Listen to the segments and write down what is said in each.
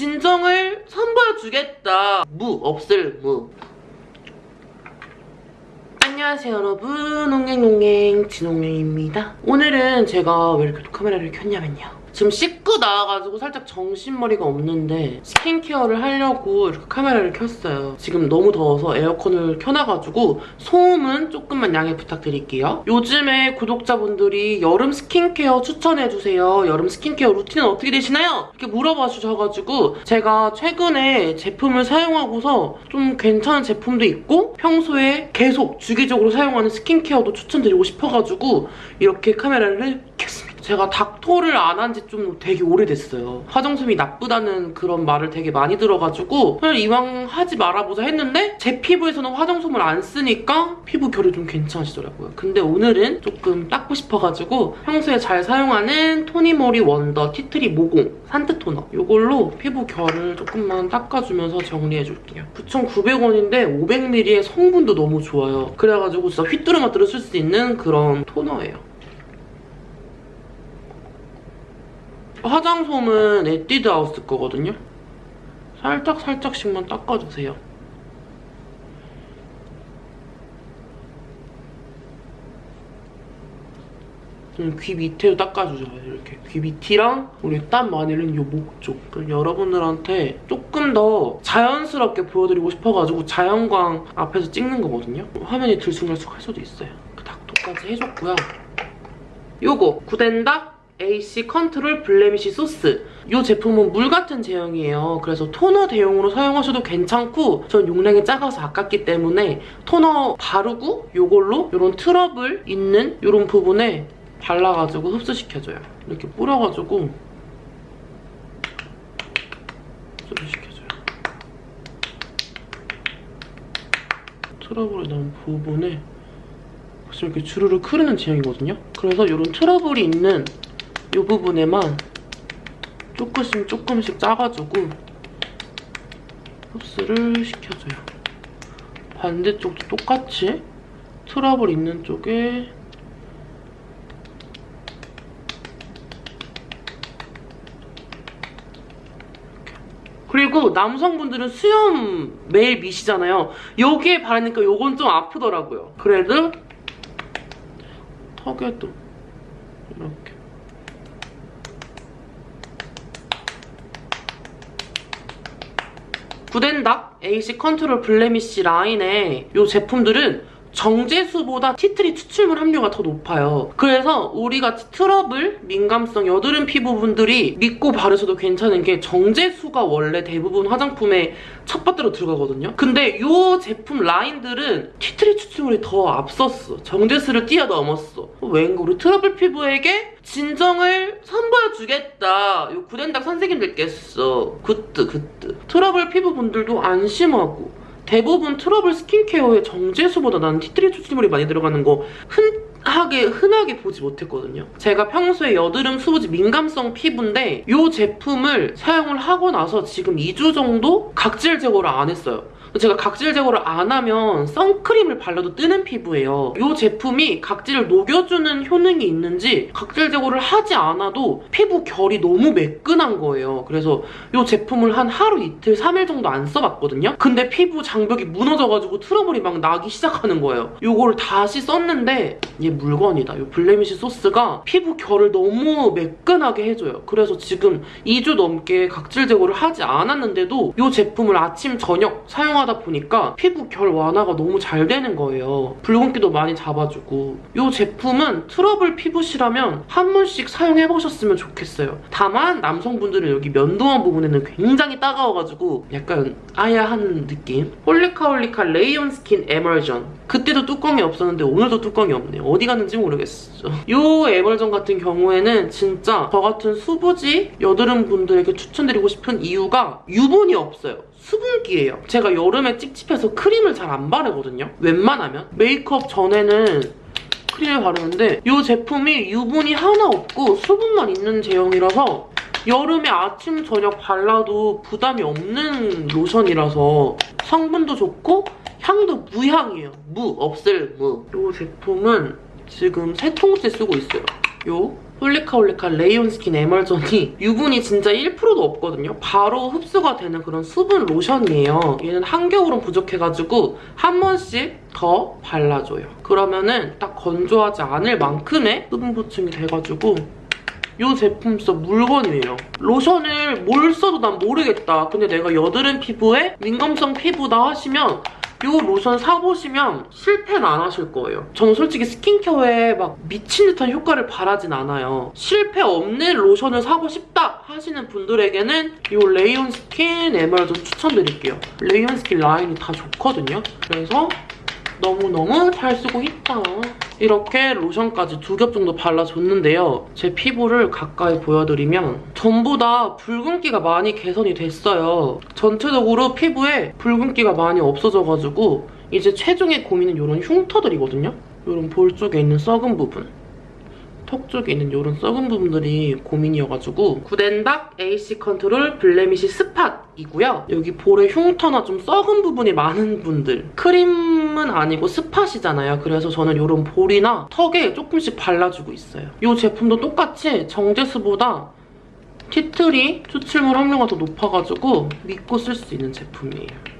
진정을 선보여주겠다. 무 없을 무. 안녕하세요 여러분 옹행옹행 진옹행입니다 오늘은 제가 왜 이렇게 또 카메라를 켰냐면요 지금 씻고 나와가지고 살짝 정신머리가 없는데 스킨케어를 하려고 이렇게 카메라를 켰어요 지금 너무 더워서 에어컨을 켜놔가지고 소음은 조금만 양해 부탁드릴게요 요즘에 구독자분들이 여름 스킨케어 추천해주세요 여름 스킨케어 루틴은 어떻게 되시나요? 이렇게 물어봐 주셔가지고 제가 최근에 제품을 사용하고서 좀 괜찮은 제품도 있고 평소에 계속 주기적으로 사용하는 스킨케어도 추천드리고 싶어가지고 이렇게 카메라를 켰습니다. 제가 닥터를 안 한 지 좀 되게 오래됐어요. 화장솜이 나쁘다는 그런 말을 되게 많이 들어가지고 그냥 이왕 하지 말아보자 했는데 제 피부에서는 화장솜을 안 쓰니까 피부 결이 좀 괜찮아지더라고요. 근데 오늘은 조금 닦고 싶어가지고 평소에 잘 사용하는 토니모리 원더 티트리 모공 산뜻 토너 이걸로 피부 결을 조금만 닦아주면서 정리해줄게요. 9,900원인데 500ml의 성분도 너무 좋아요. 그래가지고 진짜 휘뚜루마뚜루 쓸 수 있는 그런 토너예요. 화장솜은 에뛰드 하우스 거거든요. 살짝 살짝씩만 닦아주세요. 음, 귀 밑에도 닦아주죠. 이렇게 귀 밑이랑 우리 땀 많이 흘린 요목 쪽. 여러분들한테 조금 더 자연스럽게 보여드리고 싶어가지고 자연광 앞에서 찍는 거거든요. 화면이 들쑥날쑥할 수도 있어요. 그 닥터까지 해줬고요. 요거 구덴닥 AC control blemish 소스 이 제품은 물 같은 제형이에요. 그래서 토너 대용으로 사용하셔도 괜찮고 전 용량이 작아서 아깝기 때문에 토너 바르고 이걸로 이런 트러블 있는 이런 부분에 발라가지고 흡수시켜줘요. 이렇게 뿌려가지고 흡수시켜줘요. 트러블이 난 부분에 지금 이렇게 주르르 흐르는 제형이거든요. 그래서 이런 트러블이 있는 이 부분에만 조금씩 조금씩 짜가지고 흡수를 시켜줘요. 반대쪽도 똑같이 트러블 있는 쪽에 그리고 남성분들은 수염 매일 미시잖아요. 여기에 바르니까 요건 좀 아프더라고요. 그래도 턱에도 이렇게 구덴닥 AC control blemish 라인의 이 제품들은 정제수보다 tea tree 추출물 함유가 더 높아요. 그래서 우리같이 트러블, 민감성, 여드름 피부분들이 믿고 바르셔도 괜찮은 게 정제수가 원래 대부분 화장품에 첫 번째로 들어가거든요. 근데 이 제품 라인들은 tea tree 추출물이 더 앞섰어. 정제수를 뛰어넘었어. 왠가 우리 트러블 피부에게 진정을 선보여주겠다. 이 구덴닥 선생님들께서 good good. 트러블 피부분들도 안 심하고 대부분 트러블 스킨케어에 정제수보다 나는 tea tree 추출물이 많이 들어가는 거 흔 하게 흔하게 보지 못했거든요. 제가 평소에 여드름, 수부지, 민감성 피부인데 이 제품을 사용을 하고 나서 지금 2주 정도 각질 제거를 안 했어요. 제가 각질 제거를 안 하면 선크림을 발라도 뜨는 피부예요. 이 제품이 각질을 녹여주는 효능이 있는지 각질 제거를 하지 않아도 피부 결이 너무 매끈한 거예요. 그래서 이 제품을 한 하루 이틀 3일 정도 안 써봤거든요. 근데 피부 장벽이 무너져가지고 트러블이 막 나기 시작하는 거예요. 이거를 다시 썼는데 얘 물건이다. 이 blemish 소스가 피부 결을 너무 매끈하게 해줘요. 그래서 지금 2주 넘게 각질 제거를 하지 않았는데도 이 제품을 아침, 저녁 사용하 고 사용하다 보니까 피부 결 완화가 너무 잘 되는 거예요. 붉은기도 많이 잡아주고 이 제품은 트러블 피부시라면 한 번씩 사용해보셨으면 좋겠어요. 다만 남성분들은 여기 면도한 부분에는 굉장히 따가워가지고 약간 아야한 느낌? 홀리카홀리카 레스온 스킨 에멀전 그때도 뚜껑이 없었는데 오늘도 뚜껑이 없네요. 어디 갔는지 모르겠어. 이 에멀전 같은 경우에는 진짜 저 같은 수부지 여드름 분들에게 추천드리고 싶은 이유가 유분이 없어요. 수분기예요. 제가 여름에 찝찝해서 크림을 잘 안 바르거든요. 웬만하면. 메이크업 전에는 크림을 바르는데 이 제품이 유분이 하나 없고 수분만 있는 제형이라서 여름에 아침, 저녁 발라도 부담이 없는 로션이라서 성분도 좋고 향도 무향이에요. 무, 없을 무. 이 제품은 지금 세 통째 쓰고 있어요. 요 홀리카홀리카 레스온 스킨 에멀전이 유분이 진짜 1%도 없거든요. 바로 흡수가 되는 그런 수분 로션이에요. 얘는 한겨울은 부족해가지고 한 번씩 더 발라줘요. 그러면은 딱 건조하지 않을 만큼의 수분 보충이 돼가지고 이 제품 진짜 물건이에요. 로션을 뭘 써도 난 모르겠다. 근데 내가 여드름 피부에 민감성 피부다 하시면 이 로션 사보시면 실패는 안 하실 거예요. 저는 솔직히 스킨케어에 막 미친 듯한 효과를 바라진 않아요. 실패 없는 로션을 사고 싶다 하시는 분들에게는 이 레스온 스킨 에멀전 추천드릴게요. 레스온 스킨 라인이 다 좋거든요. 그래서 너무너무 잘 쓰고 있다. 이렇게 로션까지 두 겹 정도 발라줬는데요. 제 피부를 가까이 보여드리면 전부 다 붉은기가 많이 개선이 됐어요. 전체적으로 피부에 붉은기가 많이 없어져가지고 이제 최종의 고민은 이런 흉터들이거든요. 이런 볼 쪽에 있는 색소 부분. 턱 쪽에 있는 이런 색소 부분들이 고민이어가지고 굿앤닥 AC 컨트롤 blemish spot이고요. 여기 볼에 흉터나 좀 색소 부분이 많은 분들 크림은 아니고 spot이잖아요. 그래서 저는 이런 볼이나 턱에 조금씩 발라주고 있어요. 이 제품도 똑같이 정제수보다 티트리 추출물 함유가 더 높아가지고 믿고 쓸 수 있는 제품이에요.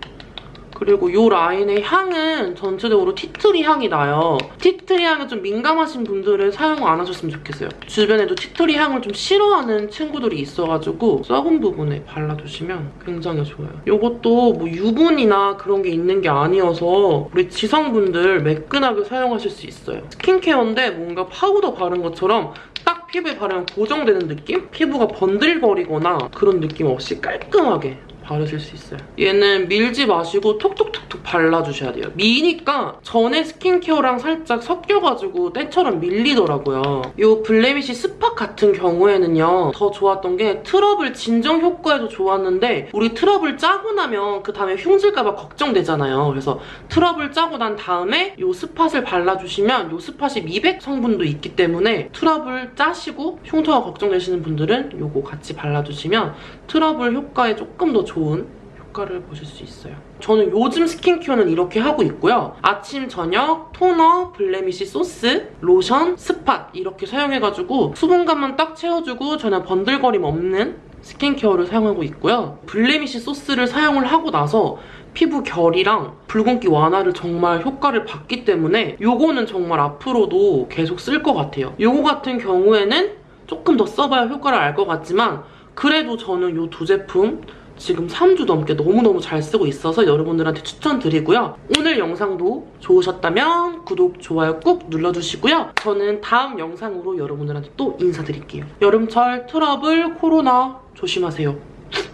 그리고 이 라인의 향은 전체적으로 티트리 향이 나요. 티트리 향에 좀 민감하신 분들은 사용 안 하셨으면 좋겠어요. 주변에도 티트리 향을 좀 싫어하는 친구들이 있어가지고 색소 부분에 발라주시면 굉장히 좋아요. 이것도 뭐 유분이나 그런 게 있는 게 아니어서 우리 지성분들 매끈하게 사용하실 수 있어요. 스킨케어인데 뭔가 파우더 바른 것처럼 딱 피부에 바르면 고정되는 느낌? 피부가 번들거리거나 그런 느낌 없이 깔끔하게 바르실 수 있어요. 얘는 밀지 마시고 톡톡톡 톡 발라주셔야 돼요. 미니까 전에 스킨케어랑 살짝 섞여가지고 때처럼 밀리더라고요. 이 blemish spot 같은 경우에는요. 더 좋았던 게 트러블 진정 효과에도 좋았는데 우리 트러블 짜고 나면 그 다음에 흉질까봐 걱정되잖아요. 그래서 트러블 짜고 난 다음에 이 spot을 발라주시면 이 spot이 미백 성분도 있기 때문에 트러블 짜시고 흉터가 걱정되시는 분들은 이거 같이 발라주시면 트러블 효과에 조금 더 좋은 효과를 보실 수 있어요. 저는 요즘 스킨케어는 이렇게 하고 있고요. 아침, 저녁, 토너, blemish source, 로션, spot 이렇게 사용해가지고 수분감만 딱 채워주고 저는 번들거림 없는 스킨케어를 사용하고 있고요. blemish source를 사용을 하고 나서 피부 결이랑 붉은기 완화를 정말 효과를 봤기 때문에 요거는 정말 앞으로도 계속 쓸 것 같아요. 요거 같은 경우에는 조금 더 써봐야 효과를 알 것 같지만 그래도 저는 요 두 제품 지금 3주 넘게 너무너무 잘 쓰고 있어서 여러분들한테 추천드리고요. 오늘 영상도 좋으셨다면 구독, 좋아요 꾹 눌러주시고요. 저는 다음 영상으로 여러분들한테 또 인사드릴게요. 여름철 트러블, 코로나 조심하세요.